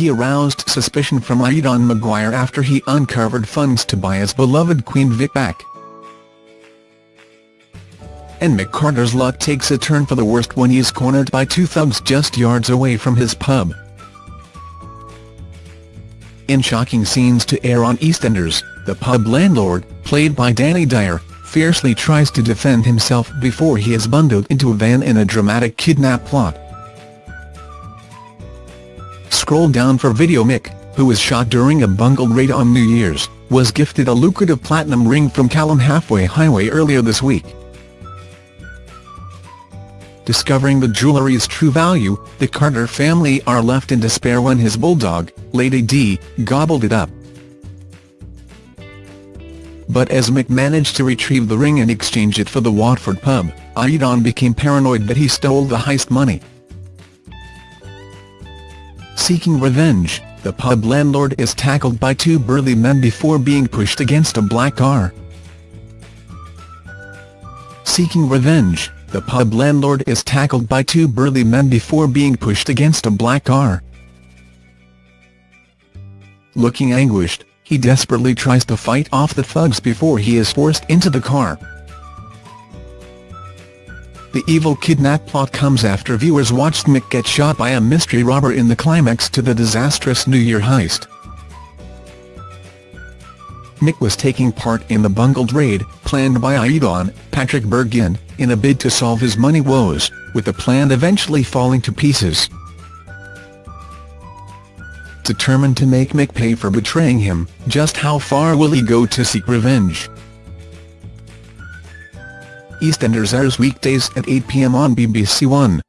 he aroused suspicion from Aidan Maguire after he uncovered funds to buy his beloved Queen Vic back. And McCarter's Carter's luck takes a turn for the worst when he is cornered by two thugs just yards away from his pub. In shocking scenes to air on EastEnders, the pub landlord, played by Danny Dyer, fiercely tries to defend himself before he is bundled into a van in a dramatic kidnap plot. Scroll down for video Mick, who was shot during a bungled raid on New Year's, was gifted a lucrative platinum ring from Callum Halfway Highway earlier this week. Discovering the jewellery's true value, the Carter family are left in despair when his bulldog, Lady D, gobbled it up. But as Mick managed to retrieve the ring and exchange it for the Walford pub, Aidan became paranoid that he stole the heist money. Seeking revenge, the pub landlord is tackled by two burly men before being pushed against a black car. Seeking revenge, the pub landlord is tackled by two burly men before being pushed against a black car. Looking anguished, he desperately tries to fight off the thugs before he is forced into the car. The evil kidnap plot comes after viewers watched Mick get shot by a mystery robber in the climax to the disastrous New Year heist. Mick was taking part in the bungled raid, planned by Aidan, Patrick Bergin, in a bid to solve his money woes, with the plan eventually falling to pieces determined to make Mick pay for betraying him, just how far will he go to seek revenge? EastEnders airs weekdays at 8pm on BBC One.